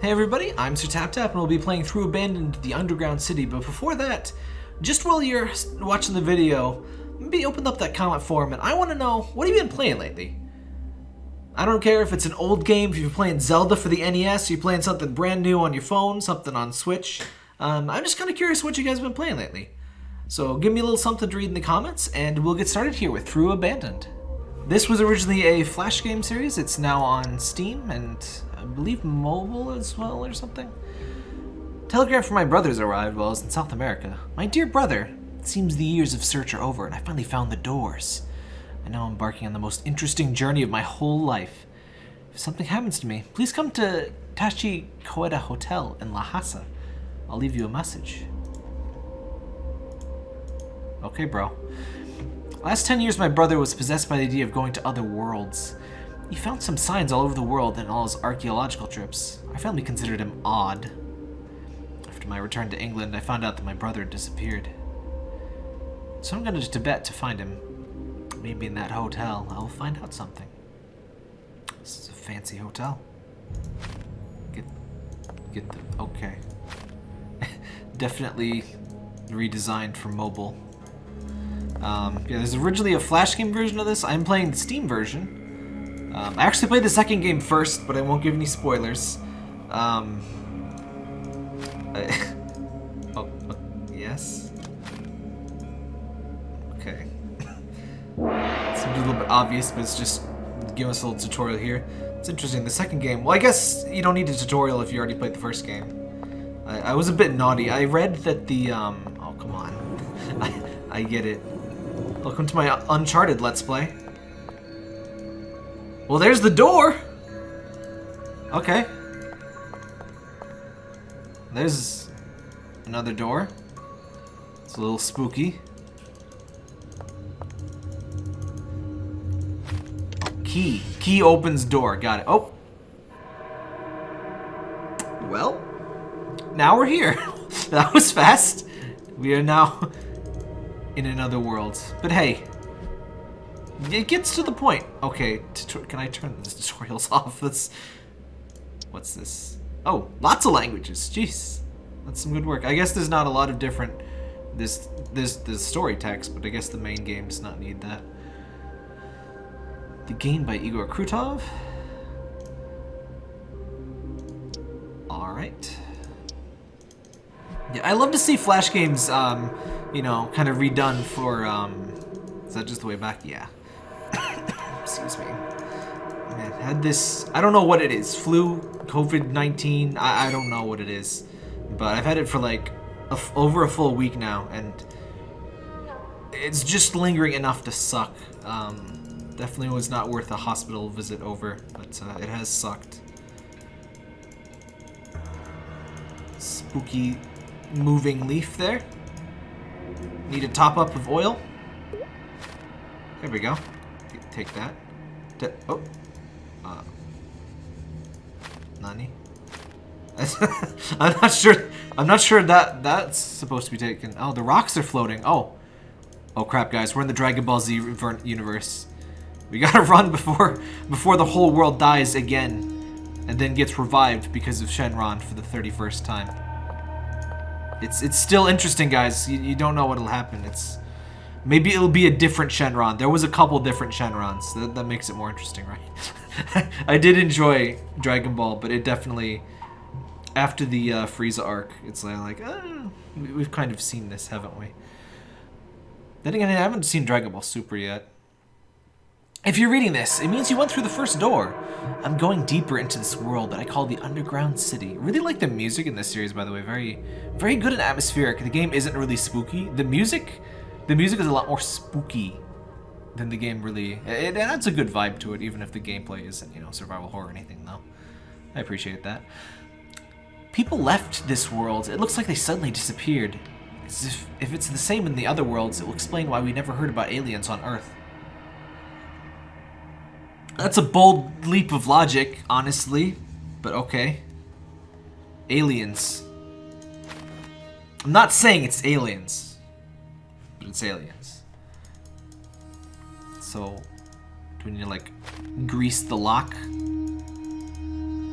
Hey everybody, I'm Sir Tap Tap and we'll be playing through Abandoned the Underground City, but before that, just while you're watching the video, maybe open up that comment form and I want to know, what have you been playing lately? I don't care if it's an old game, if you're playing Zelda for the NES, you're playing something brand new on your phone, something on Switch. Um, I'm just kind of curious what you guys have been playing lately. So give me a little something to read in the comments, and we'll get started here with Through Abandoned. This was originally a Flash game series. It's now on Steam and I believe mobile as well or something. Telegram from my brothers arrived while I was in South America. My dear brother, it seems the years of search are over and I finally found the doors. I now embarking on the most interesting journey of my whole life. If something happens to me, please come to Tashi Koeda Hotel in Lhasa. I'll leave you a message. Okay, bro. Last 10 years, my brother was possessed by the idea of going to other worlds. He found some signs all over the world in all his archaeological trips. I finally considered him odd. After my return to England, I found out that my brother had disappeared. So I'm going to Tibet to find him. Maybe in that hotel, I will find out something. This is a fancy hotel. Get, get the, okay. Definitely redesigned for mobile. Um, yeah, there's originally a Flash game version of this. I'm playing the Steam version. Um, I actually played the second game first, but I won't give any spoilers. Um, I, oh, oh, yes? Okay. Seems a little bit obvious, but it's just give us a little tutorial here. It's interesting. The second game, well, I guess you don't need a tutorial if you already played the first game. I, I was a bit naughty. I read that the, um, oh, come on. I, I get it. Welcome to my Uncharted Let's Play. Well, there's the door! Okay. There's another door. It's a little spooky. Key. Key opens door. Got it. Oh. Well, now we're here. that was fast. We are now in another world. But hey, it gets to the point. Okay, can I turn the tutorials off? That's what's this? Oh, lots of languages. Jeez, that's some good work. I guess there's not a lot of different this this the story text, but I guess the main game does not need that. The game by Igor Krutov. All right. Yeah, I love to see Flash games, um, you know, kind of redone for, um, is that just the way back? Yeah. Excuse me. Man, had this, I don't know what it is, flu, COVID-19, I, I don't know what it is, but I've had it for like over a full week now, and it's just lingering enough to suck. Um, definitely was not worth a hospital visit over, but uh, it has sucked. Spooky moving leaf there. Need a top up of oil. There we go. Take that. Oh. Uh. Nani? I'm not sure. I'm not sure that that's supposed to be taken. Oh, the rocks are floating. Oh. Oh crap, guys. We're in the Dragon Ball Z universe. We gotta run before before the whole world dies again. And then gets revived because of Shenron for the 31st time. It's it's still interesting, guys. You, you don't know what'll happen. It's maybe it'll be a different Shenron. There was a couple different Shenrons. That, that makes it more interesting, right? I did enjoy Dragon Ball, but it definitely after the uh, Frieza arc, it's like, uh, we've kind of seen this, haven't we? Then again, I haven't seen Dragon Ball Super yet. If you're reading this, it means you went through the first door. I'm going deeper into this world that I call the Underground City. Really like the music in this series, by the way. Very, very good and atmospheric. The game isn't really spooky. The music, the music is a lot more spooky than the game really. It, it adds a good vibe to it, even if the gameplay isn't, you know, survival horror or anything, though. I appreciate that. People left this world. It looks like they suddenly disappeared. If, if it's the same in the other worlds, it will explain why we never heard about aliens on Earth. That's a bold leap of logic, honestly, but okay. Aliens. I'm not saying it's aliens, but it's aliens. So, do we need to, like, grease the lock?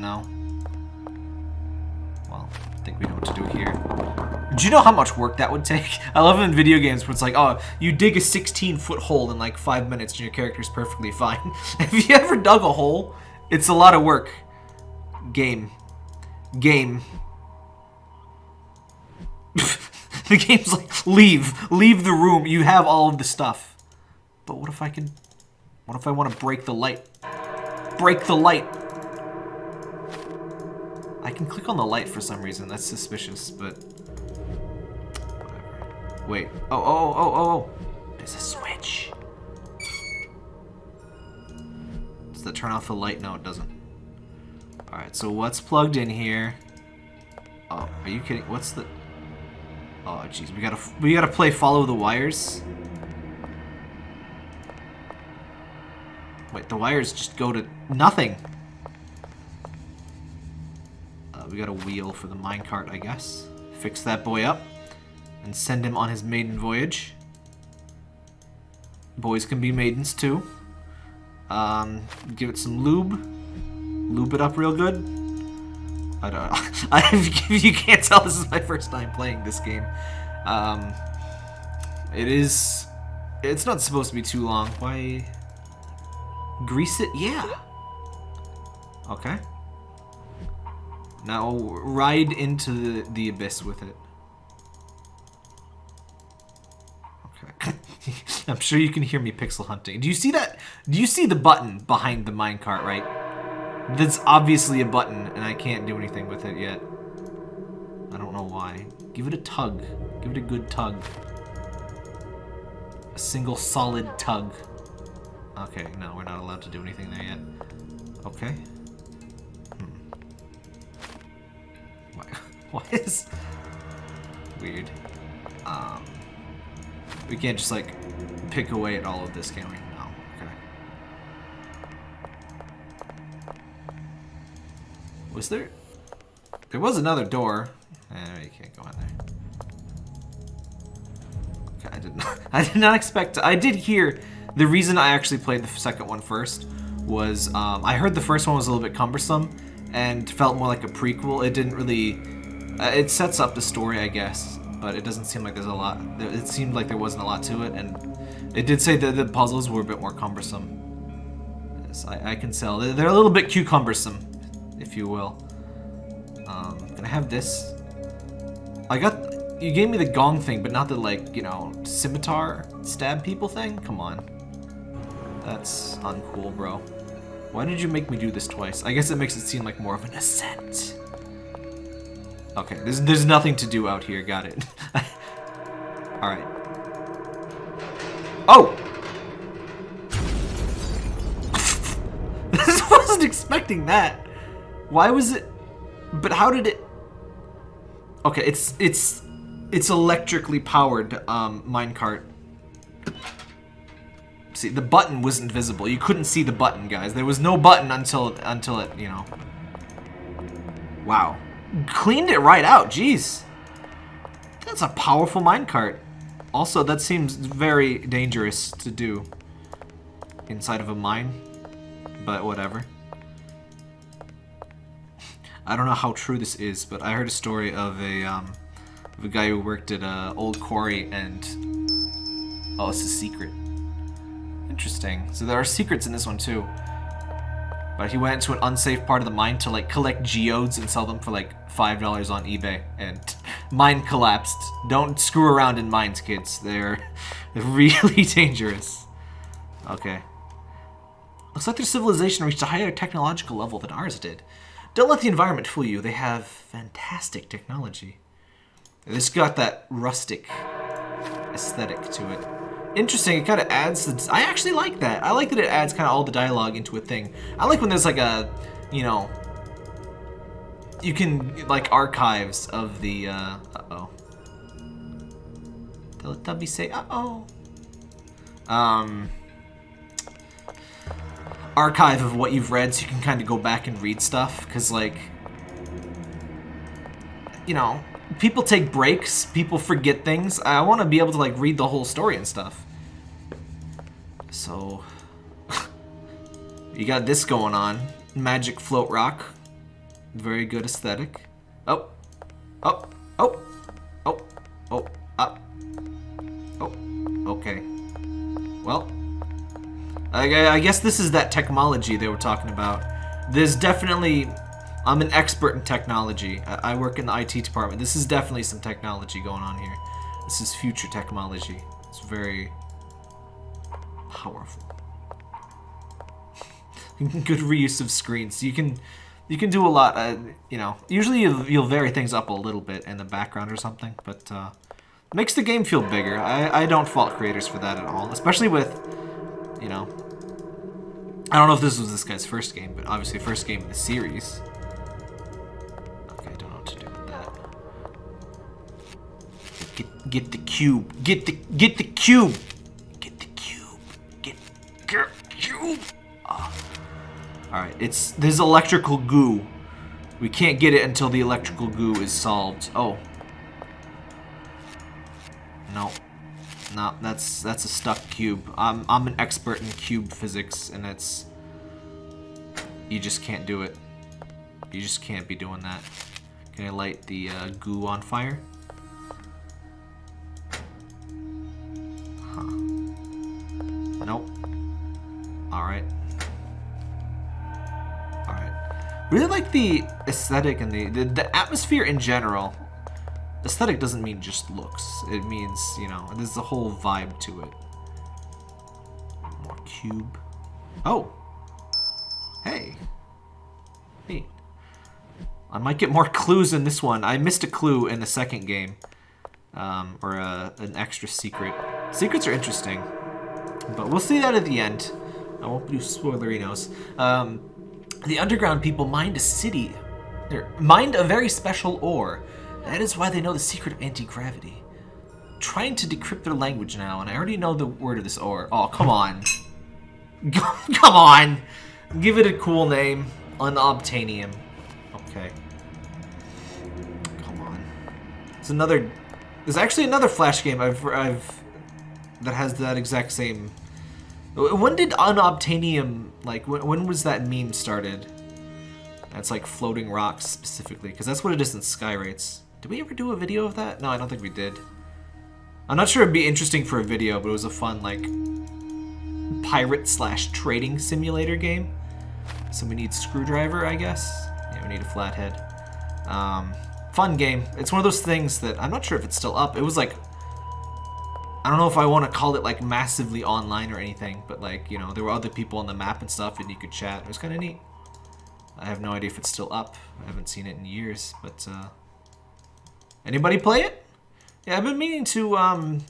No. Well, I think we know what to do here. Do you know how much work that would take? I love in video games where it's like, oh, you dig a 16 foot hole in like five minutes and your character's perfectly fine. Have you ever dug a hole? It's a lot of work. Game. Game. The game's like, leave. Leave the room. You have all of the stuff. But what if I can... What if I want to break the light? Break the light. I can click on the light for some reason. That's suspicious, but... Wait. Oh, oh, oh, oh, oh. There's a switch. Does that turn off the light? No, it doesn't. Alright, so what's plugged in here? Oh, are you kidding? What's the... Oh, jeez. We gotta, we gotta play follow the wires. Wait, the wires just go to nothing. Uh, we got a wheel for the minecart, I guess. Fix that boy up and send him on his maiden voyage. Boys can be maidens too. Um, give it some lube. Lube it up real good. I don't know. I, you can't tell, this is my first time playing this game. Um, it is... It's not supposed to be too long. Why... Grease it? Yeah. Okay. Now ride into the, the abyss with it. Okay. I'm sure you can hear me pixel hunting. Do you see that? Do you see the button behind the minecart, right? That's obviously a button, and I can't do anything with it yet. I don't know why. Give it a tug. Give it a good tug. A single solid tug. Okay, no, we're not allowed to do anything there yet. Okay. Hmm. Why, why is... Weird. Um... We can't just, like, pick away at all of this, can we? Was there... There was another door. Eh, you can't go in there. Okay, I did not... I did not expect... To, I did hear... The reason I actually played the second one first was um, I heard the first one was a little bit cumbersome and felt more like a prequel. It didn't really... Uh, it sets up the story, I guess, but it doesn't seem like there's a lot. It seemed like there wasn't a lot to it, and it did say that the puzzles were a bit more cumbersome. Yes, I, I can tell. They're, a little bit cumbersome, if you will. Um, can I have this? I got... You gave me the gong thing, but not the, like, you know, scimitar stab people thing? Come on. That's uncool, bro. Why did you make me do this twice? I guess it makes it seem like more of an ascent. Okay, there's, there's nothing to do out here. Got it. Alright. Oh! I wasn't expecting that. Why was it... But how did it... Okay, it's it's it's electrically powered um, minecart. See, the button wasn't visible. You couldn't see the button, guys. There was no button until until it, you know. Wow. Cleaned it right out. Jeez. That's a powerful minecart. Also, that seems very dangerous to do inside of a mine. But whatever. I don't know how true this is, but I heard a story of a um, of a guy who worked at a old quarry and oh, it's a secret. Interesting. So there are secrets in this one too. But he went to an unsafe part of the mine to like collect geodes and sell them for like $5 on eBay. And mine collapsed. Don't screw around in mines, kids. They're really dangerous. Okay. Looks like their civilization reached a higher technological level than ours did. Don't let the environment fool you. They have fantastic technology. This got that rustic aesthetic to it interesting. It kind of adds the... I actually like that. I like that it adds kind of all the dialogue into a thing. I like when there's like a, you know... You can, like, archives of the, uh... Uh-oh. Teletubby say, uh-oh. Um... Archive of what you've read so you can kind of go back and read stuff. Because, like... You know, people take breaks, people forget things. I want to be able to like read the whole story and stuff. So, you got this going on. Magic float rock. Very good aesthetic. Oh, Oh, oh, I, I guess this is that technology they were talking about. There's definitely... I'm an expert in technology. I, I work in the IT department. This is definitely some technology going on here. This is future technology. It's very powerful. Good reuse of screens. You can you can do a lot. Uh, you know, usually you'll, you'll, vary things up a little bit in the background or something, but uh, makes the game feel bigger. I, I don't fault creators for that at all, especially with, you know, I don't know if this was this guy's first game, but obviously first game in the series. Okay, I don't know what to do with that. Get, get the cube. Get the get the cube. Get the cube. Get get cube. Oh. All right, it's there's electrical goo. We can't get it until the electrical goo is solved. Oh. No. No, that's that's a stuck cube. I'm I'm an expert in cube physics, and it's you just can't do it. You just can't be doing that. Can I light the uh, goo on fire? Huh. Nope. All right. All right. Really like the aesthetic and the, the the atmosphere in general Aesthetic doesn't mean just looks. It means, you know, there's a whole vibe to it. More cube. Oh! Hey. Neat. I might get more clues in this one. I missed a clue in the second game. Um, or a, an extra secret. Secrets are interesting. But we'll see that at the end. I won't do spoilerinos. Um, the underground people mined a city. Or mined a very special ore that is why they know the secret of anti-gravity. Trying to decrypt their language now, and I already know the word of this ore. Oh, come on. come on! Give it a cool name. Unobtainium. Okay. Come on. It's another... There's actually another Flash game I've... I've that has that exact same... When did Unobtainium... Like, when, when was that meme started? That's like floating rocks specifically, because that's what it is in Skyrates. Did we ever do a video of that? No, I don't think we did. I'm not sure it'd be interesting for a video, but it was a fun, like, pirate slash trading simulator game. So we need screwdriver, I guess. Yeah, we need a flathead. Um, fun game. It's one of those things that I'm not sure if it's still up. It was like, I don't know if I want to call it like massively online or anything, but like, you know, there were other people on the map and stuff and you could chat. It was kind of neat. I have no idea if it's still up. I haven't seen it in years, but uh, Anybody play it? Yeah, I've been meaning to, um...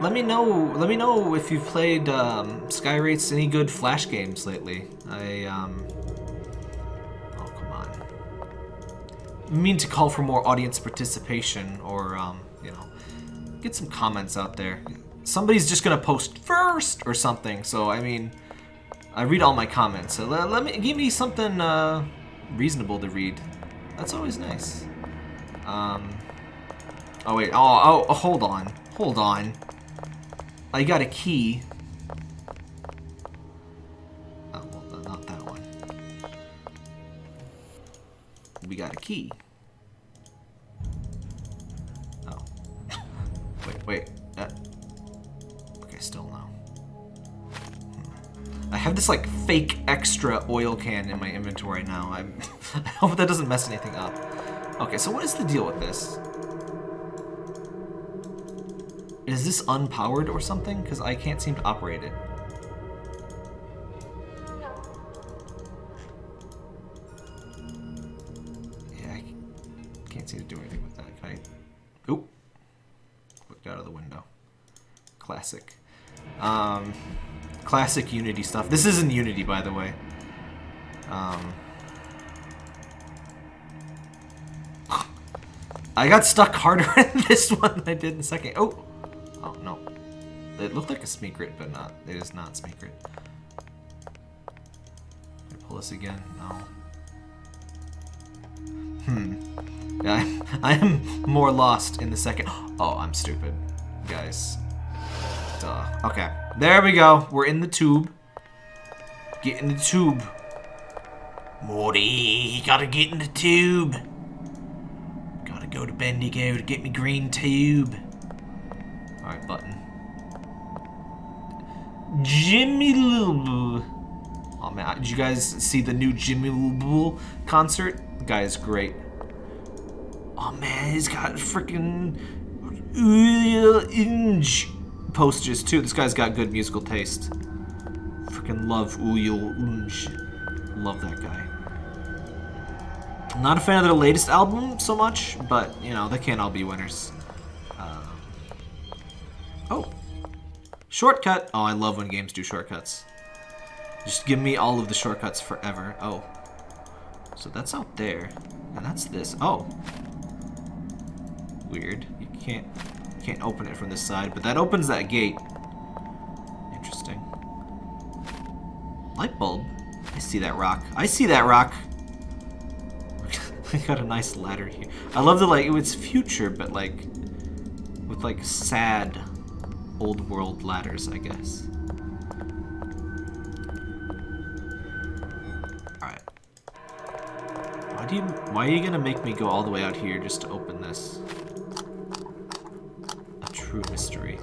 Let me know, let me know if you've played, um, Skyrates any good Flash games lately. I, um... Oh, come on. I mean to call for more audience participation or, um, you know, get some comments out there. Somebody's just gonna post first or something, so, I mean... I read all my comments, so let, let me, give me something, uh, reasonable to read. That's always nice. Um. Oh, wait. Oh, oh, hold on. Hold on. I got a key. Oh, not that one. We got a key. Oh. wait, wait. Have this, like, fake extra oil can in my inventory now. I'm I hope that doesn't mess anything up. Okay, so what is the deal with this? Is this unpowered or something? Because I can't seem to operate it. Yeah, I can't seem to do anything with that. Can I... Oop. Looked out of the window. Classic. Um, classic Unity stuff. This isn't Unity, by the way. Um... I got stuck harder in this one than I did in the second. Oh! Oh, no. It looked like a Smeekrit, but not. It is not Smeekrit. Can I pull this again? No. Hmm. Yeah, I, I am more lost in the second. Oh, I'm stupid. Guys. Duh. Okay. There we go. We're in the tube. Get in the tube. Morty, you gotta get in the tube. Gotta go to Bendigo to get me green tube. Alright, button. Jimmy Little. Oh man, did you guys see the new Jimmy Little concert? The guy is great. Oh man, he's got freaking posters too. This guy's got good musical taste. Freaking love Uyul Unj. Love that guy. I'm not a fan of their latest album so much, but you know they can't all be winners. Um, oh, shortcut. Oh, I love when games do shortcuts. Just give me all of the shortcuts forever. Oh, so that's out there, and that's this. Oh, weird. You can't can't open it from this side, but that opens that gate. Interesting. Light bulb. I see that rock. I see that rock. I got a nice ladder here. I love the like it's future, but like with like sad old world ladders, I guess. Alright. Why do you why are you gonna make me go all the way out here just to open this? true mystery.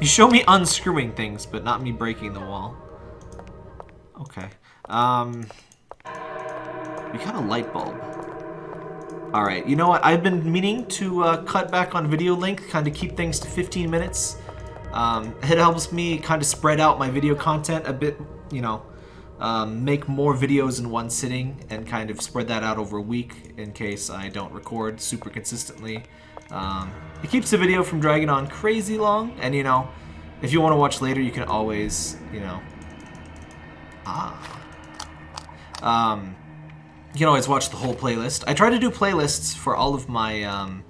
You show me unscrewing things, but not me breaking the wall. Okay. Um, we got a light bulb. Alright, you know what? I've been meaning to uh, cut back on video length, kind of keep things to 15 minutes. Um, it helps me kind of spread out my video content a bit, you know, um, make more videos in one sitting and kind of spread that out over a week in case I don't record super consistently. Um, it keeps the video from dragging on crazy long, and you know, if you want to watch later, you can always, you know, ah, um, you can always watch the whole playlist. I try to do playlists for all of my, um,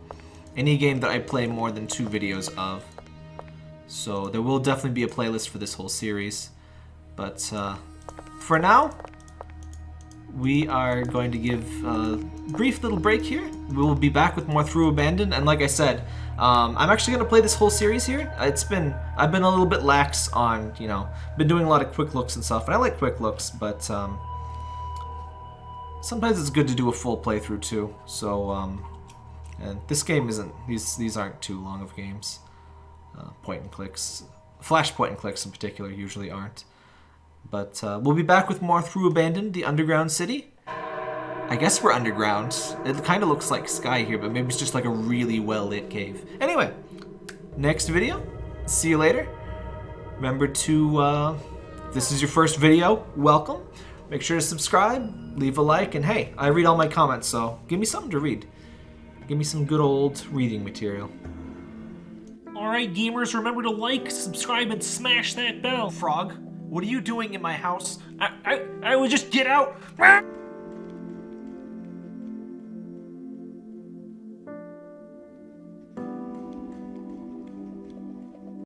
any game that I play more than two videos of. So there will definitely be a playlist for this whole series. But uh, for now, we are going to give a brief little break here. We will be back with more Through Abandon, and like I said, um, I'm actually going to play this whole series here. It's been, I've been a little bit lax on, you know, been doing a lot of quick looks and stuff, and I like quick looks, but um, sometimes it's good to do a full playthrough too. So, um, and this game isn't, these, these aren't too long of games. Uh, point and clicks, flash point and clicks in particular usually aren't. But uh, we'll be back with more Through Abandoned, the underground city. I guess we're underground. It kind of looks like sky here, but maybe it's just like a really well-lit cave. Anyway, next video. See you later. Remember to, uh, this is your first video, welcome. Make sure to subscribe, leave a like, and hey, I read all my comments, so give me something to read. Give me some good old reading material. Alright gamers, remember to like, subscribe, and smash that bell. Frog, what are you doing in my house? I, I, I would just get out.